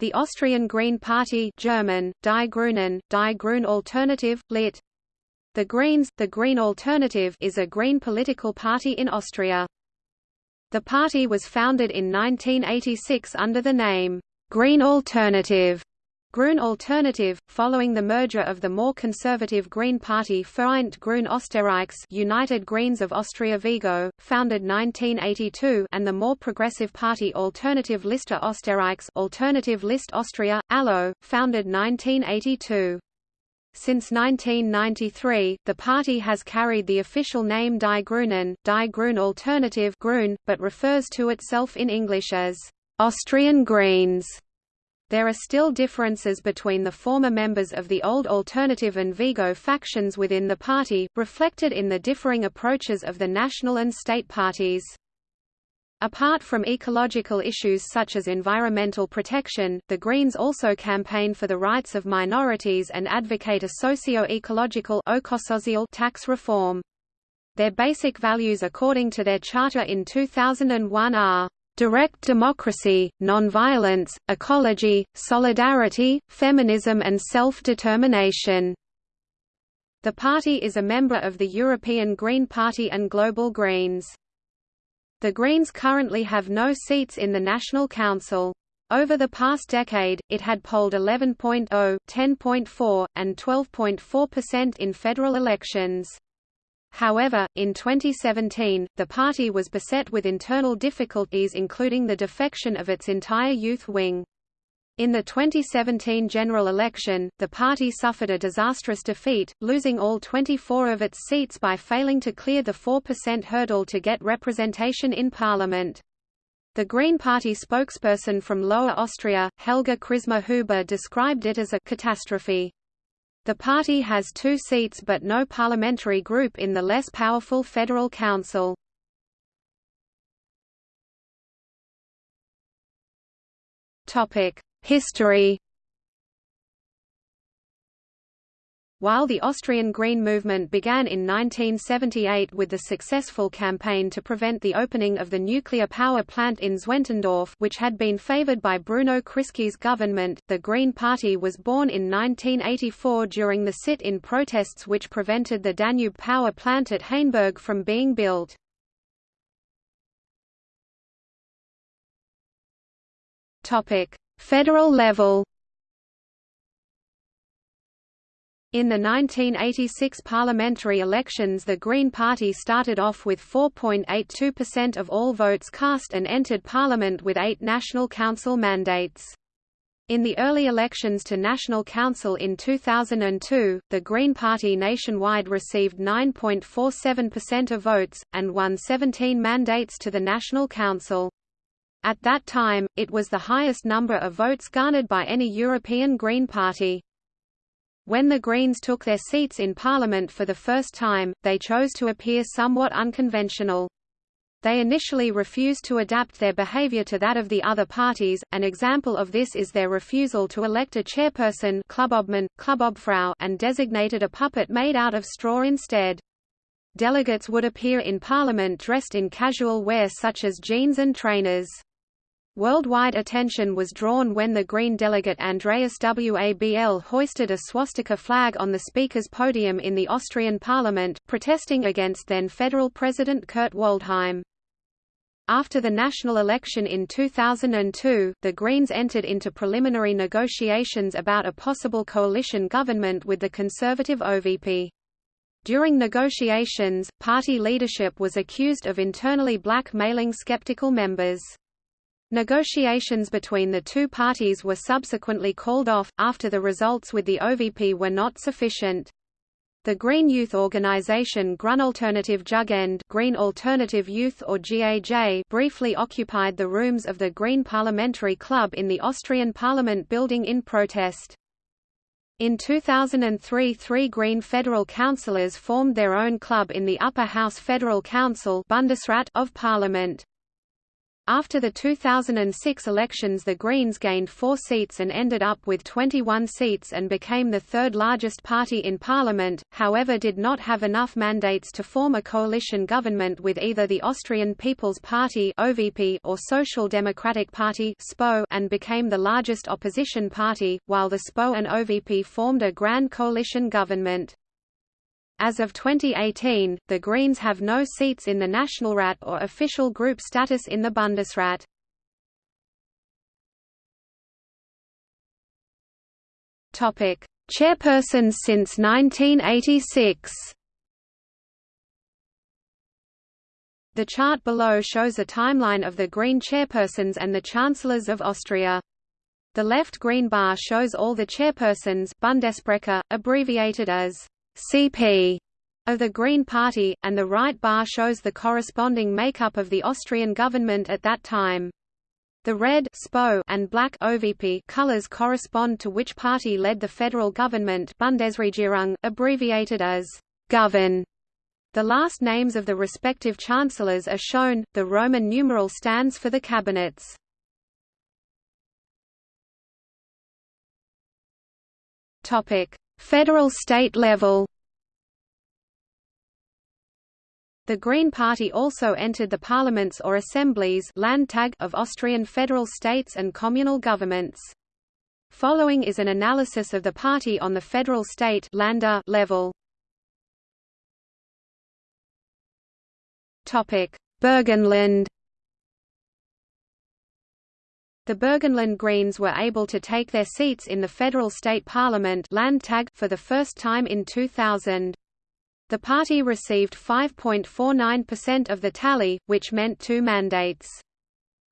The Austrian Green Party German, Die Grünen, Die Grün Alternative, lit. The Greens, the Green Alternative is a green political party in Austria. The party was founded in 1986 under the name, Green Alternative, Grün Alternative, following the merger of the more conservative Green Party Vereint Grün Österreichs United Greens of Austria Vigo, founded 1982 and the more progressive party Alternative Liste Österreichs Alternative List Austria, ALLO, founded 1982. Since 1993, the party has carried the official name Die Grünen, Die Grün Alternative Grün, but refers to itself in English as Austrian Greens. There are still differences between the former members of the old Alternative and Vigo factions within the party, reflected in the differing approaches of the national and state parties. Apart from ecological issues such as environmental protection, the Greens also campaign for the rights of minorities and advocate a socio-ecological tax reform. Their basic values according to their charter in 2001 are direct democracy, nonviolence, ecology, solidarity, feminism and self-determination. The party is a member of the European Green Party and Global Greens. The Greens currently have no seats in the National Council. Over the past decade, it had polled 11.0, 10.4, and 12.4% in federal elections. However, in 2017, the party was beset with internal difficulties including the defection of its entire youth wing. In the 2017 general election, the party suffered a disastrous defeat, losing all 24 of its seats by failing to clear the 4% hurdle to get representation in parliament. The Green Party spokesperson from Lower Austria, Helga Krismer Huber described it as a catastrophe. The party has two seats but no parliamentary group in the less powerful Federal Council. History While the Austrian Green Movement began in 1978 with the successful campaign to prevent the opening of the nuclear power plant in Zwentendorf which had been favored by Bruno Kreisky's government, the Green Party was born in 1984 during the sit-in protests which prevented the Danube power plant at Hainburg from being built. Federal level In the 1986 parliamentary elections the Green Party started off with 4.82% of all votes cast and entered parliament with eight National Council mandates. In the early elections to National Council in 2002, the Green Party nationwide received 9.47% of votes, and won 17 mandates to the National Council. At that time, it was the highest number of votes garnered by any European Green Party. When the Greens took their seats in Parliament for the first time, they chose to appear somewhat unconventional. They initially refused to adapt their behavior to that of the other parties, an example of this is their refusal to elect a chairperson Clubobmann, Clubobfrau and designated a puppet made out of straw instead. Delegates would appear in Parliament dressed in casual wear such as jeans and trainers. Worldwide attention was drawn when the Green delegate Andreas Wabl hoisted a swastika flag on the Speaker's podium in the Austrian parliament, protesting against then federal president Kurt Waldheim. After the national election in 2002, the Greens entered into preliminary negotiations about a possible coalition government with the conservative OVP. During negotiations, party leadership was accused of internally blackmailing skeptical members. Negotiations between the two parties were subsequently called off, after the results with the OVP were not sufficient. The Green youth organization Grünalternative Jugend Green Alternative Youth or GAJ briefly occupied the rooms of the Green Parliamentary Club in the Austrian Parliament building in protest. In 2003 three Green federal councillors formed their own club in the Upper House Federal Council Bundesrat of Parliament. After the 2006 elections the Greens gained four seats and ended up with 21 seats and became the third largest party in parliament, however did not have enough mandates to form a coalition government with either the Austrian People's Party or Social Democratic Party and became the largest opposition party, while the SPO and OVP formed a grand coalition government. As of 2018, the Greens have no seats in the Nationalrat or official group status in the Bundesrat. Topic: Chairpersons since 1986. The chart below shows a timeline of the Green chairpersons and the chancellors of Austria. The left green bar shows all the chairpersons Bundessprecher, abbreviated as CP of the Green Party, and the right bar shows the corresponding makeup of the Austrian government at that time. The red SPO and black OVP colors correspond to which party led the federal government Bundesregierung, abbreviated as govern. The last names of the respective chancellors are shown, the Roman numeral stands for the cabinets. Federal state level The Green Party also entered the parliaments or assemblies Landtag of Austrian federal states and communal governments. Following is an analysis of the party on the federal state Länder uh, level. Topic: Burgenland the Burgenland Greens were able to take their seats in the federal state parliament Landtag for the first time in 2000. The party received 5.49% of the tally, which meant two mandates.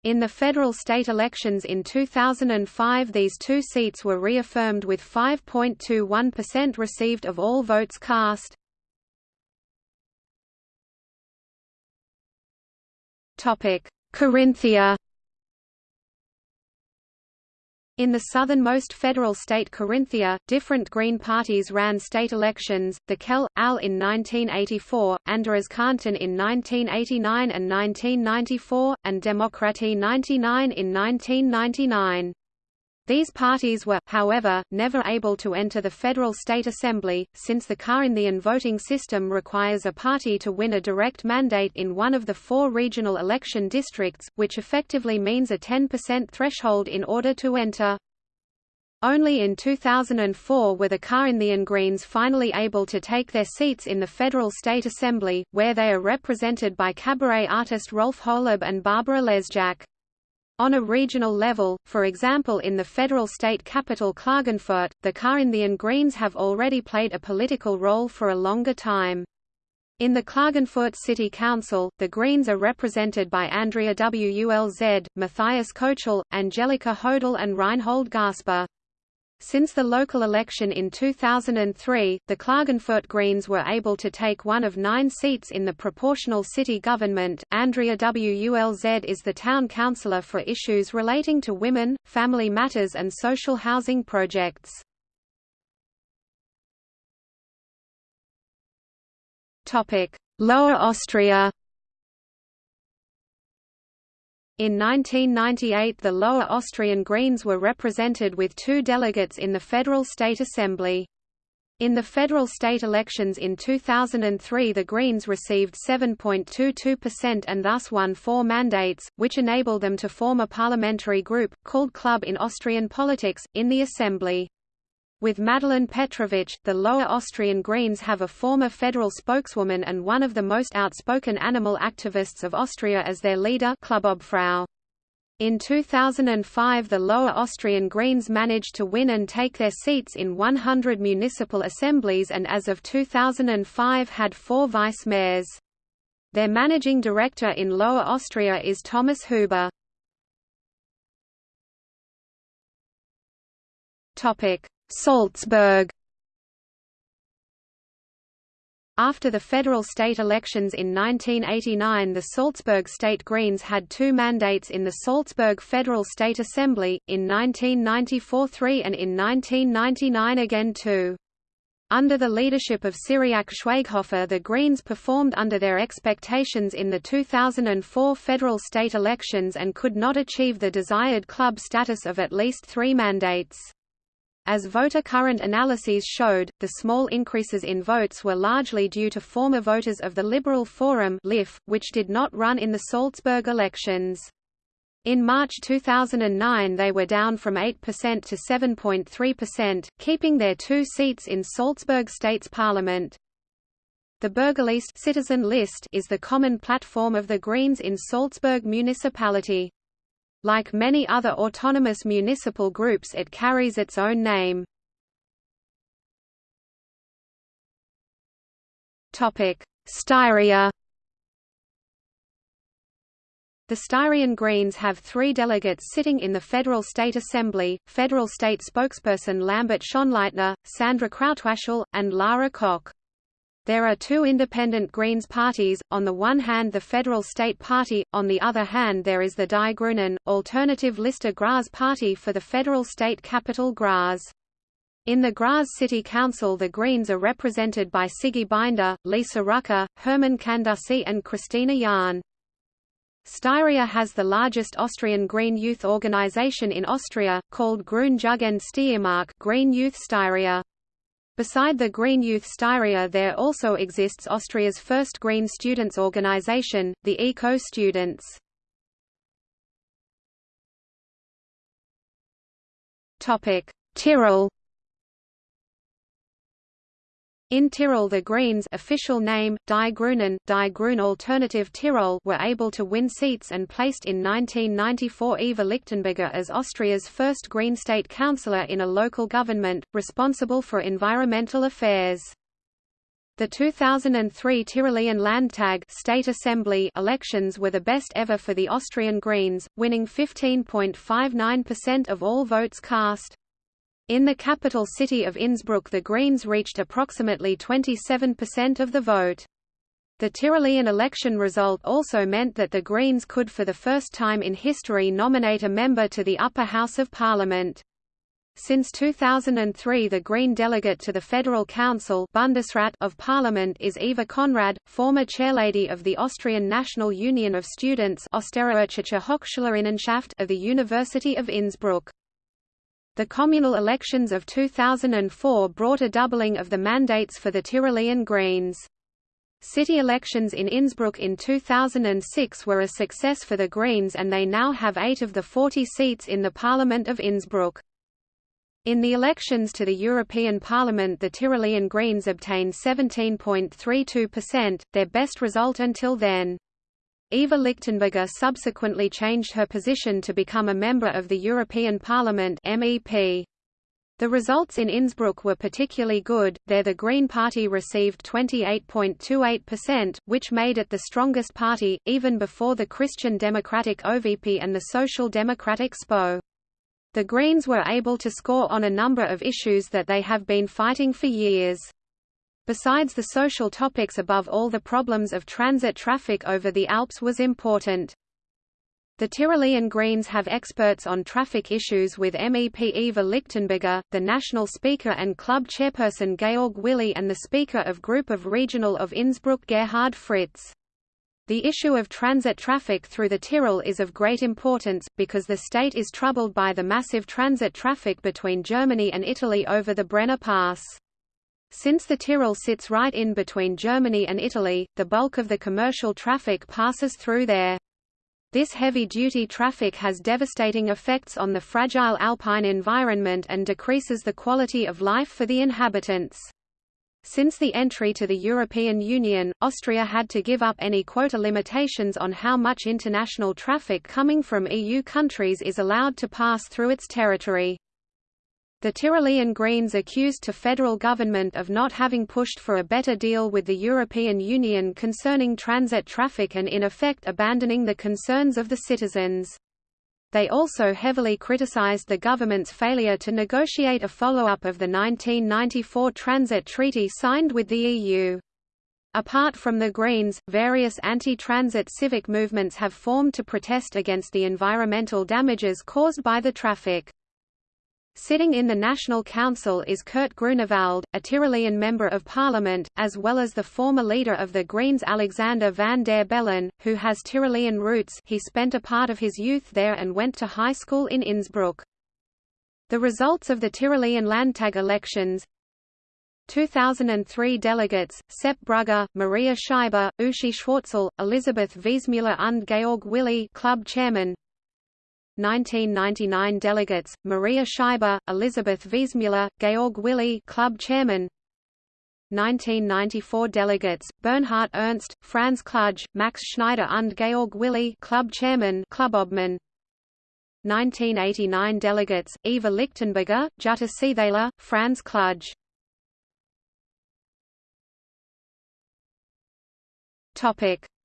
In the federal state elections in 2005 these two seats were reaffirmed with 5.21% received of all votes cast. Carinthia in the southernmost federal state Carinthia, different Green parties ran state elections, the Kel, AL in 1984, Kanton in 1989 and 1994, and Demokratie 99 in 1999. These parties were, however, never able to enter the federal state assembly, since the Carinthian voting system requires a party to win a direct mandate in one of the four regional election districts, which effectively means a 10% threshold in order to enter. Only in 2004 were the Carinthian Greens finally able to take their seats in the Federal State Assembly, where they are represented by cabaret artist Rolf Holub and Barbara Lesjak. On a regional level, for example in the federal state capital Klagenfurt, the Carinthian Greens have already played a political role for a longer time. In the Klagenfurt City Council, the Greens are represented by Andrea Wulz, Matthias Kochel, Angelika Hodel and Reinhold Gasper. Since the local election in 2003, the Klagenfurt Greens were able to take one of nine seats in the proportional city government. Andrea Wulz is the town councillor for issues relating to women, family matters and social housing projects. Lower Austria in 1998 the Lower Austrian Greens were represented with two delegates in the Federal State Assembly. In the federal state elections in 2003 the Greens received 7.22% and thus won four mandates, which enabled them to form a parliamentary group, called Club in Austrian politics, in the Assembly. With Madeleine Petrovic, the Lower Austrian Greens have a former federal spokeswoman and one of the most outspoken animal activists of Austria as their leader Klubobfrau. In 2005 the Lower Austrian Greens managed to win and take their seats in 100 municipal assemblies and as of 2005 had four vice-mayors. Their managing director in Lower Austria is Thomas Huber. Salzburg After the federal state elections in 1989 the Salzburg State Greens had two mandates in the Salzburg Federal State Assembly, in 1994 three and in 1999 again two. Under the leadership of Cyriak Schwaighofer the Greens performed under their expectations in the 2004 federal state elections and could not achieve the desired club status of at least three mandates. As voter current analyses showed, the small increases in votes were largely due to former voters of the Liberal Forum which did not run in the Salzburg elections. In March 2009 they were down from 8% to 7.3%, keeping their two seats in Salzburg State's parliament. The Bürgerliste citizen list is the common platform of the Greens in Salzburg municipality. Like many other autonomous municipal groups it carries its own name. Styria the Styrian Greens have three delegates sitting in the Federal State Assembly, Federal State spokesperson Lambert Schönleitner, Sandra Krautwaschl, and Lara Köck. There are two independent Greens parties, on the one hand the Federal State Party, on the other hand there is the Die Grünen, alternative Liste Graz party for the federal state capital Graz. In the Graz City Council the Greens are represented by Siggi Binder, Lisa Rücker, Hermann Kandussi and Christina Jahn. Styria has the largest Austrian green youth organization in Austria, called Grün Jugend Steiermark Green Youth Styria. Beside the Green Youth Styria there also exists Austria's first green students organization, the Eco Students. Tyrol in Tyrol the Greens official name, Die Grünen, Die Grün Alternative Tirol were able to win seats and placed in 1994 Eva Lichtenberger as Austria's first Green State Councillor in a local government, responsible for environmental affairs. The 2003 Tyrolean Landtag State Assembly elections were the best ever for the Austrian Greens, winning 15.59% of all votes cast. In the capital city of Innsbruck the Greens reached approximately 27% of the vote. The Tyrolean election result also meant that the Greens could for the first time in history nominate a member to the upper house of parliament. Since 2003 the Green delegate to the Federal Council Bundesrat of Parliament is Eva Konrad, former chairlady of the Austrian National Union of Students of the University of Innsbruck. The communal elections of 2004 brought a doubling of the mandates for the Tyrolean Greens. City elections in Innsbruck in 2006 were a success for the Greens and they now have eight of the 40 seats in the Parliament of Innsbruck. In the elections to the European Parliament the Tyrolean Greens obtained 17.32%, their best result until then. Eva Lichtenberger subsequently changed her position to become a member of the European Parliament MEP. The results in Innsbruck were particularly good, there the Green Party received 28.28%, which made it the strongest party, even before the Christian Democratic OVP and the Social Democratic SPO. The Greens were able to score on a number of issues that they have been fighting for years. Besides the social topics above all the problems of transit traffic over the Alps was important. The Tyrolean Greens have experts on traffic issues with MEP Eva Lichtenberger, the national speaker and club chairperson Georg Willi and the speaker of Group of Regional of Innsbruck Gerhard Fritz. The issue of transit traffic through the Tyrol is of great importance, because the state is troubled by the massive transit traffic between Germany and Italy over the Brenner Pass. Since the Tyrol sits right in between Germany and Italy, the bulk of the commercial traffic passes through there. This heavy-duty traffic has devastating effects on the fragile alpine environment and decreases the quality of life for the inhabitants. Since the entry to the European Union, Austria had to give up any quota limitations on how much international traffic coming from EU countries is allowed to pass through its territory. The Tyrolean Greens accused to federal government of not having pushed for a better deal with the European Union concerning transit traffic and in effect abandoning the concerns of the citizens. They also heavily criticized the government's failure to negotiate a follow-up of the 1994 Transit Treaty signed with the EU. Apart from the Greens, various anti-transit civic movements have formed to protest against the environmental damages caused by the traffic. Sitting in the National Council is Kurt Grünewald, a Tyrolean Member of Parliament, as well as the former leader of the Greens Alexander van der Bellen, who has Tyrolean roots. He spent a part of his youth there and went to high school in Innsbruck. The results of the Tyrolean Landtag elections. 2003 delegates, Sepp Brugger, Maria Scheiber, Uschi Schwarzl, Elisabeth Wiesmüller und Georg Willi club chairman 1999 delegates, Maria Scheiber, Elisabeth Wiesmüller, Georg Willi club chairman. 1994 delegates, Bernhard Ernst, Franz Kludge, Max Schneider und Georg Willi club chairman Clubobmann 1989 delegates, Eva Lichtenberger, Jutta Seethaler, Franz Kludge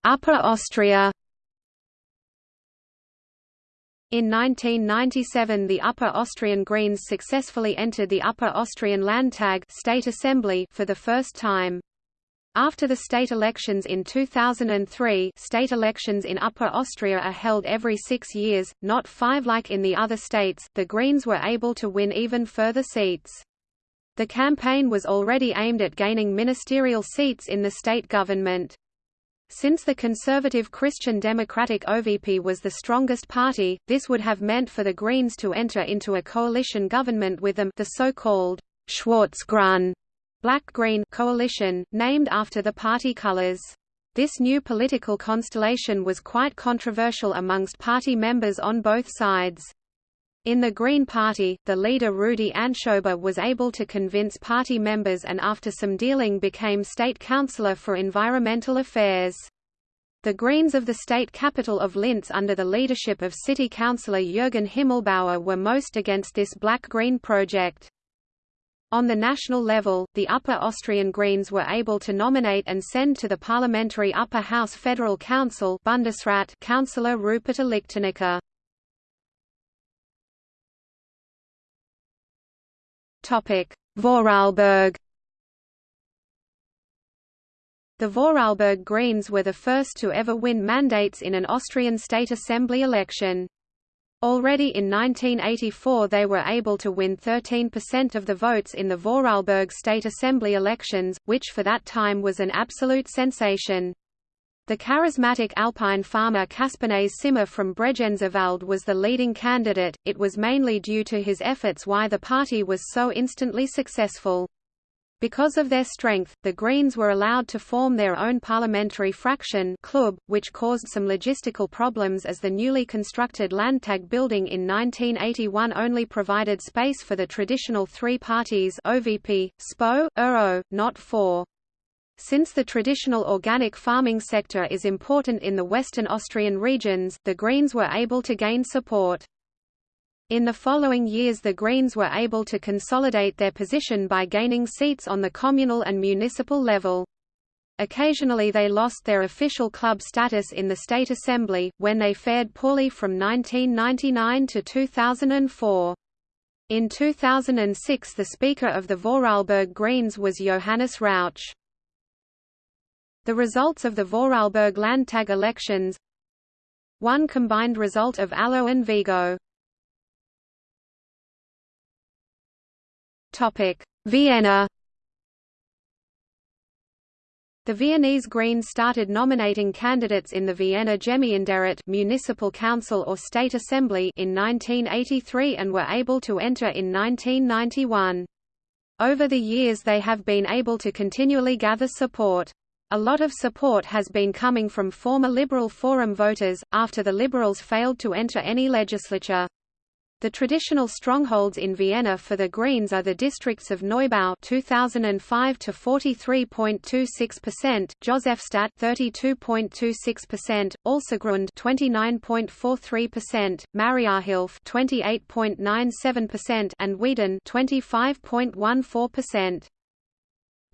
Upper Austria In 1997 the Upper Austrian Greens successfully entered the Upper Austrian Landtag State Assembly for the first time. After the state elections in 2003 state elections in Upper Austria are held every six years, not five like in the other states, the Greens were able to win even further seats. The campaign was already aimed at gaining ministerial seats in the state government. Since the conservative Christian Democratic OVP was the strongest party, this would have meant for the Greens to enter into a coalition government with them the so-called Schwarz-Grün black-green coalition, named after the party colors. This new political constellation was quite controversial amongst party members on both sides. In the Green Party, the leader Rudi Anschober was able to convince party members and after some dealing became state councillor for environmental affairs. The Greens of the state capital of Linz under the leadership of city councillor Jürgen Himmelbauer were most against this black-green project. On the national level, the Upper Austrian Greens were able to nominate and send to the parliamentary Upper House Federal Council Bundesrat Councillor Rupert Lichtenecker. Vorarlberg The Vorarlberg Greens were the first to ever win mandates in an Austrian state assembly election. Already in 1984 they were able to win 13% of the votes in the Vorarlberg State Assembly elections, which for that time was an absolute sensation. The charismatic alpine farmer Kaspanaze Simma from Bregenzerwald was the leading candidate, it was mainly due to his efforts why the party was so instantly successful. Because of their strength, the Greens were allowed to form their own parliamentary fraction club, which caused some logistical problems as the newly constructed Landtag building in 1981 only provided space for the traditional three parties OVP, SPO, URO, not four. Since the traditional organic farming sector is important in the western Austrian regions, the Greens were able to gain support. In the following years the Greens were able to consolidate their position by gaining seats on the communal and municipal level. Occasionally they lost their official club status in the State Assembly, when they fared poorly from 1999 to 2004. In 2006 the Speaker of the Vorarlberg Greens was Johannes Rauch. The results of the Vorarlberg Landtag elections One combined result of Allo and Vigo Vienna The Viennese Greens started nominating candidates in the Vienna Gemeinderat municipal council or state assembly in 1983 and were able to enter in 1991. Over the years they have been able to continually gather support. A lot of support has been coming from former Liberal Forum voters, after the Liberals failed to enter any legislature. The traditional strongholds in Vienna for the Greens are the districts of Neubau 2005 to 43.26%, Josefstadt 32.26%, Alsergrund 29.43%, Mariahilf 28.97% and Weiden 25.14%.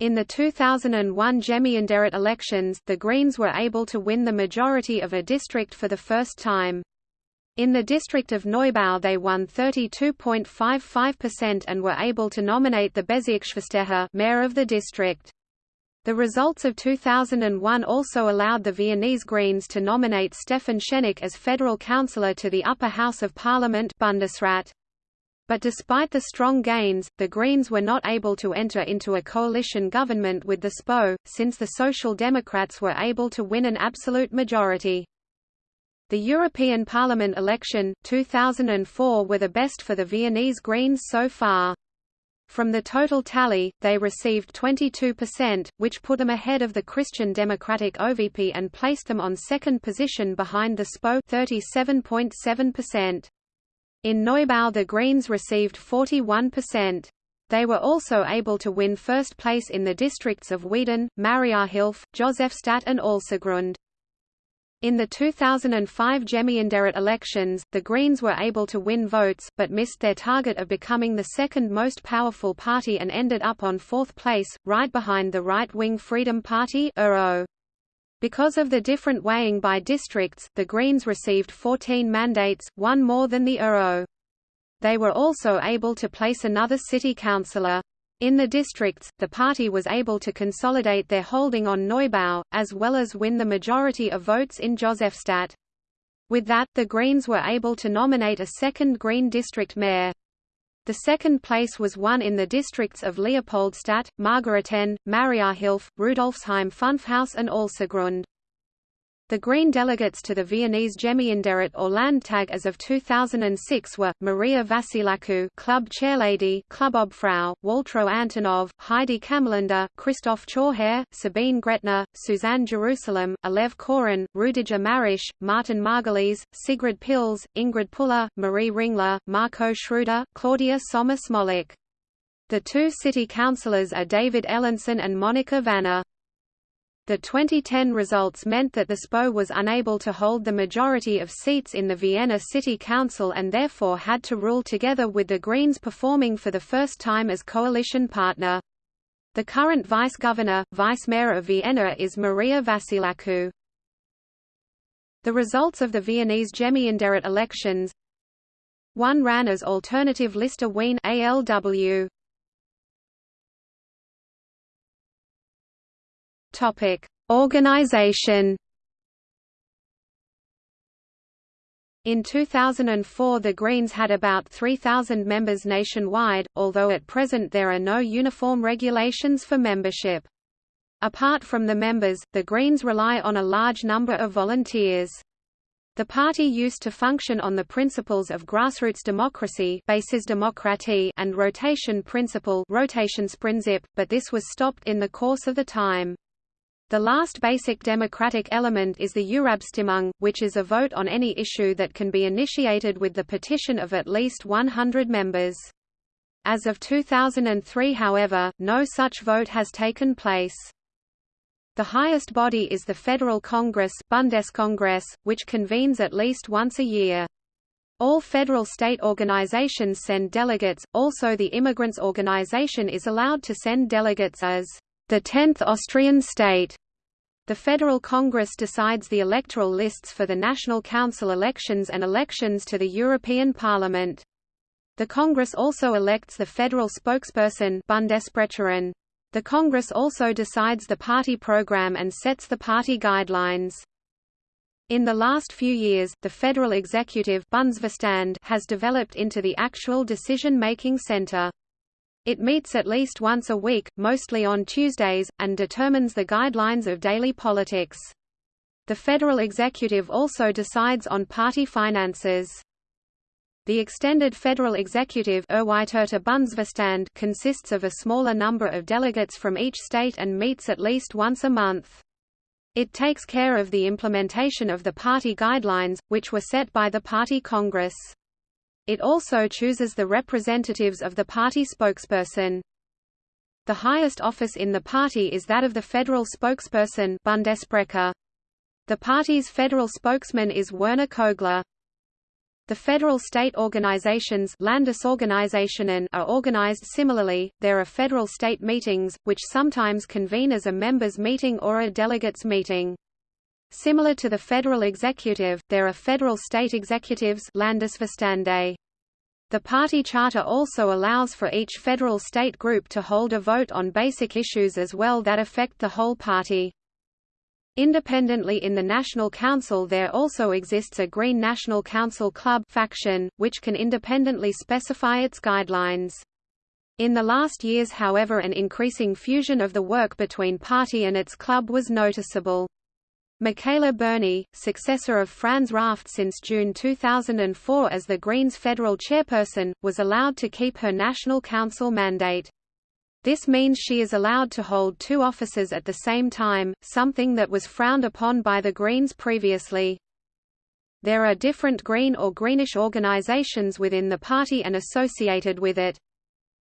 In the 2001 Gemeinderat elections, the Greens were able to win the majority of a district for the first time. In the district of Neubau they won 32.55% and were able to nominate the Bezirksvorsteher mayor of the district. The results of 2001 also allowed the Viennese Greens to nominate Stefan Schenek as federal councillor to the upper house of parliament Bundesrat. But despite the strong gains, the Greens were not able to enter into a coalition government with the SPO, since the Social Democrats were able to win an absolute majority. The European Parliament election, 2004 were the best for the Viennese Greens so far. From the total tally, they received 22%, which put them ahead of the Christian Democratic OVP and placed them on second position behind the SPO 37.7%. In Neubau the Greens received 41%. They were also able to win first place in the districts of Weiden, Mariahilf, Josefstadt and Alsergrund. In the 2005 Gemeinderat elections, the Greens were able to win votes, but missed their target of becoming the second most powerful party and ended up on fourth place, right behind the right-wing Freedom Party Because of the different weighing by districts, the Greens received 14 mandates, one more than the URO. They were also able to place another city councillor. In the districts, the party was able to consolidate their holding on Neubau, as well as win the majority of votes in Josefstadt. With that, the Greens were able to nominate a second Green district mayor. The second place was won in the districts of Leopoldstadt, Margareten, Mariahilf, Rudolfsheim Fünfhaus and Alsergrund. The Green delegates to the Viennese Gemeinderat or Landtag as of 2006 were, Maria Vassilakou Club Chairlady Klubobfrau, Waltraud Antonov, Heidi Cammerlander, Christoph Chorherr, Sabine Gretner, Susanne Jerusalem, Alev Korun, Rüdiger Maresch, Martin Margulies, Sigrid Pilz, Ingrid Puller, Marie Ringler, Marco Schreuder, Claudia Sommer Smolik. The two city councillors are David Ellensohn and Monika Vana. The 2010 results meant that the SPO was unable to hold the majority of seats in the Vienna City Council and therefore had to rule together with the Greens performing for the first time as coalition partner. The current vice-governor, vice-mayor of Vienna is Maria Vassilakou. The results of the Viennese Gemeinderat elections One ran as alternative Liste Wien ALW. Topic: Organization. In 2004 the Greens had about 3,000 members nationwide, although at present there are no uniform regulations for membership. Apart from the members, the Greens rely on a large number of volunteers. The party used to function on the principles of grassroots democracy and rotation principle but this was stopped in the course of the time. The last basic democratic element is the Urabstimmung, which is a vote on any issue that can be initiated with the petition of at least 100 members. As of 2003 however, no such vote has taken place. The highest body is the Federal Congress Bundeskongress, which convenes at least once a year. All federal state organizations send delegates, also the Immigrants Organization is allowed to send delegates as the tenth Austrian state. The Federal Congress decides the electoral lists for the National Council elections and elections to the European Parliament. The Congress also elects the federal spokesperson Bundessprecherin. The Congress also decides the party program and sets the party guidelines. In the last few years, the federal executive has developed into the actual decision-making center. It meets at least once a week, mostly on Tuesdays, and determines the guidelines of daily politics. The federal executive also decides on party finances. The extended federal executive consists of a smaller number of delegates from each state and meets at least once a month. It takes care of the implementation of the party guidelines, which were set by the Party Congress. It also chooses the representatives of the party spokesperson. The highest office in the party is that of the federal spokesperson Bundessprecher. The party's federal spokesman is Werner Kogler. The federal state organizations Landesorganisationen are organized similarly. There are federal state meetings, which sometimes convene as a members' meeting or a delegates' meeting. Similar to the federal executive, there are federal state executives Landesvorstände. The party charter also allows for each federal state group to hold a vote on basic issues as well that affect the whole party. Independently in the National Council there also exists a Green National Council Club faction, which can independently specify its guidelines. In the last years however an increasing fusion of the work between party and its club was noticeable. Michaela Burney, successor of Franz Raft since June 2004 as the Greens federal chairperson, was allowed to keep her National Council mandate. This means she is allowed to hold two offices at the same time, something that was frowned upon by the Greens previously. There are different green or greenish organizations within the party and associated with it.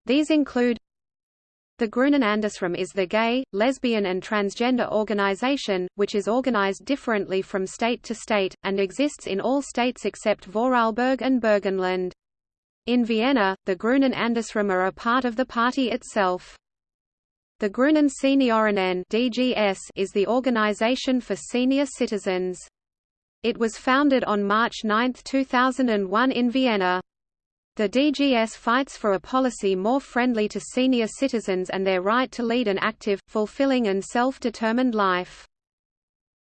These include the Grünen Andersrum is the gay, lesbian and transgender organization, which is organized differently from state to state, and exists in all states except Vorarlberg and Burgenland. In Vienna, the Grünen Andersrum are a part of the party itself. The Grünen Seniorinnen (DGS) is the organization for senior citizens. It was founded on March 9, 2001 in Vienna. The DGS fights for a policy more friendly to senior citizens and their right to lead an active, fulfilling and self-determined life.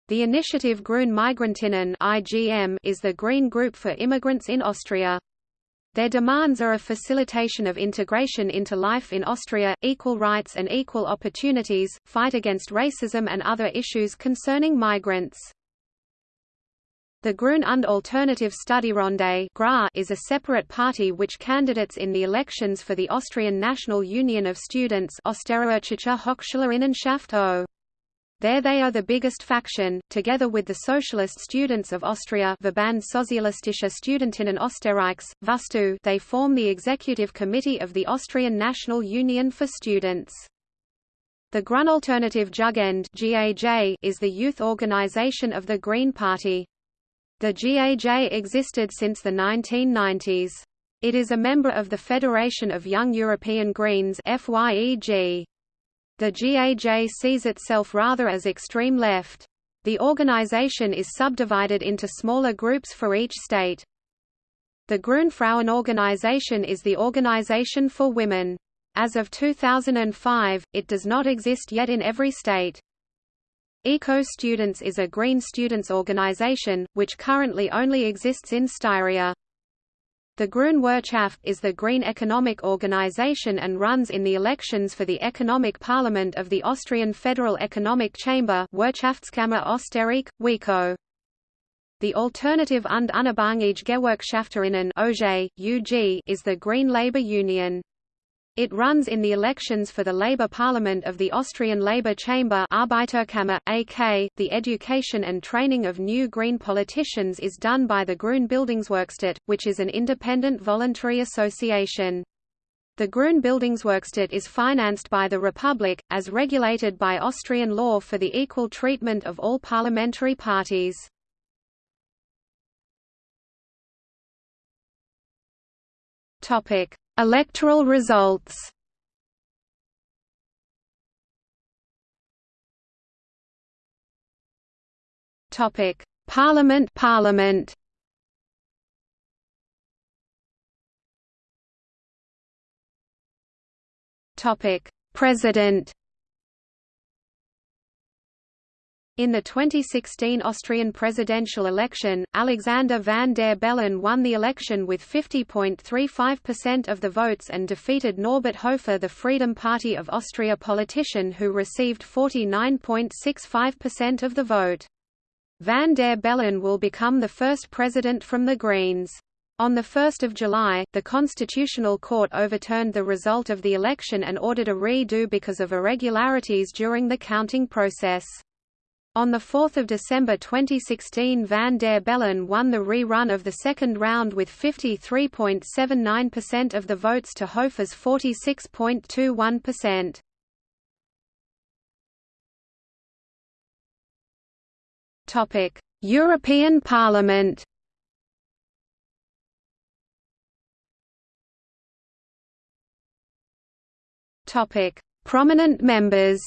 The initiative Grün Migrantinnen is the Green group for immigrants in Austria. Their demands are a facilitation of integration into life in Austria, equal rights and equal opportunities, fight against racism and other issues concerning migrants. The Grün und Alternative Studierende is a separate party which candidates in the elections for the Austrian National Union of Students. There they are the biggest faction, together with the Socialist Students of Austria Verband Sozialistische Studentinnen Österreichs, VUSTU they form the executive committee of the Austrian National Union for Students. The Grünalternative Jugend is the youth organization of the Green Party. The GAJ existed since the 1990s. It is a member of the Federation of Young European Greens FYEG. The GAJ sees itself rather as extreme left. The organization is subdivided into smaller groups for each state. The Grün Frauenorganisation is the organization for women. As of 2005, it does not exist yet in every state. Eco Students is a Green students organization, which currently only exists in Styria. The Grüne Wirtschaft is the green economic organization and runs in the elections for the Economic Parliament of the Austrian Federal Economic Chamber Wirtschaftskammer Österreich, WECO. The Alternative und Unabhängige Gewerkschafterinnen is the Green Labour Union. It runs in the elections for the Labour Parliament of the Austrian Labour Chamber Arbeiterkammer, AK. The education and training of new Green politicians is done by the Grün Bildungswerkstatt, which is an independent voluntary association. The Grün Bildungswerkstatt is financed by the Republic, as regulated by Austrian law for the equal treatment of all parliamentary parties. Topic: Electoral results. Topic: Parliament Parliament. Topic: President. In the 2016 Austrian presidential election, Alexander van der Bellen won the election with 50.35% of the votes and defeated Norbert Hofer the Freedom Party of Austria politician who received 49.65% of the vote. Van der Bellen will become the first president from the Greens. On 1 July, the Constitutional Court overturned the result of the election and ordered a redo because of irregularities during the counting process. On 4 December 2016 Van der Bellen won the rerun of the second round with 53.79% of the votes to Hofer's 46.21%. European Parliament Prominent members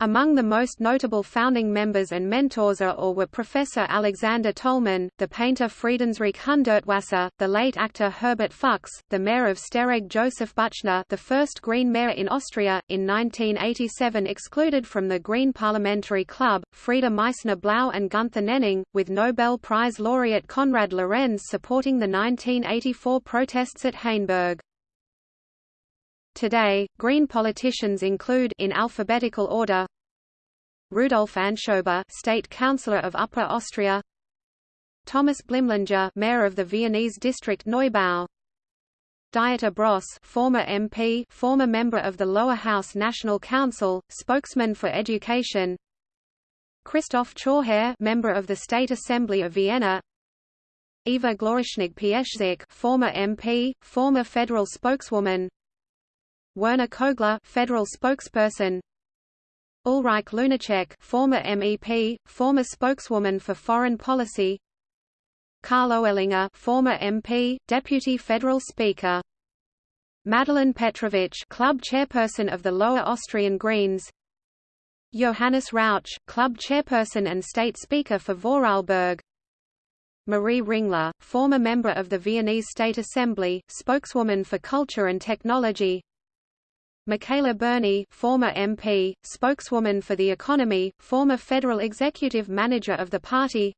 Among the most notable founding members and mentors are or were Professor Alexander Tollmann, the painter Friedensreich Hundertwasser, the late actor Herbert Fux, the mayor of Steyregg Joseph Buchner the first Green mayor in Austria, in 1987 excluded from the Green Parliamentary Club, Freda Meissner-Blau and Günther Nenning, with Nobel Prize laureate Konrad Lorenz supporting the 1984 protests at Hainburg. Today, Green politicians include in alphabetical order Rudolf Anschober, State Councillor of Upper Austria, Thomas Blimlinger, Mayor of the Viennese district Neubau, Dieter Brosz, former MP, former member of the Lower House National Council, spokesman for education. Christoph Chorherr, member of the State Assembly of Vienna. Eva Glawischnig Piesczek, former MP, former federal spokeswoman. Werner Kogler, federal spokesperson. Ulrike Lunacek, former MEP, former spokeswoman for foreign policy. Karl Öllinger, former MP, deputy federal speaker. Madeleine Petrovic, club chairperson of the Lower Austrian Greens. Johannes Rauch, club chairperson and state speaker for Vorarlberg. Marie Ringler, former member of the Viennese State Assembly, spokeswoman for culture and technology. Michaela Sburny, former MP, spokeswoman for the economy, former federal executive manager of the party.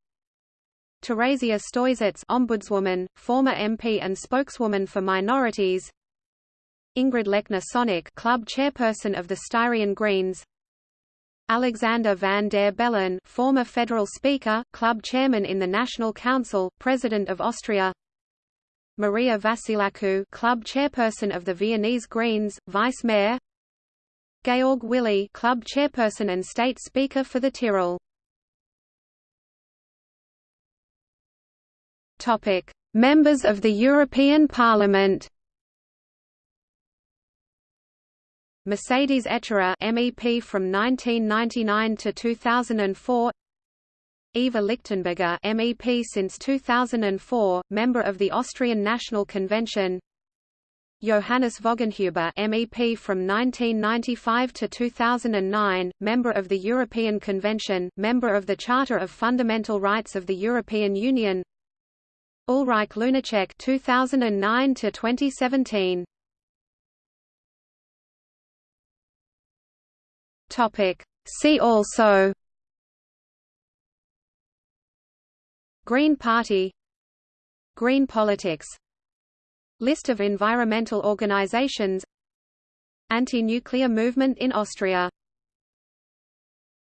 Theresia Stoisits, ombudswoman, former MP and spokeswoman for minorities. Ingrid Lechner Sunk, club chairperson of the Styrian Greens. Alexander van der Bellen, former federal speaker, club chairman in the National Council, president of Austria. Maria Vassilakou, club chairperson of the Viennese Greens, vice mayor. Georg Willi club chairperson and state speaker for the Tyrol. Topic: Members of the European Parliament. Mercedes Echerer MEP from 1999 to 2004 Eva Lichtenberger MEP since 2004, member of the Austrian National Convention. Johannes Voggenhuber MEP from 1995 to 2009, member of the European Convention, member of the Charter of Fundamental Rights of the European Union. Ulrike Lunacek 2009 to 2017 Topic. See also Green Party Green politics List of environmental organizations Anti-nuclear movement in Austria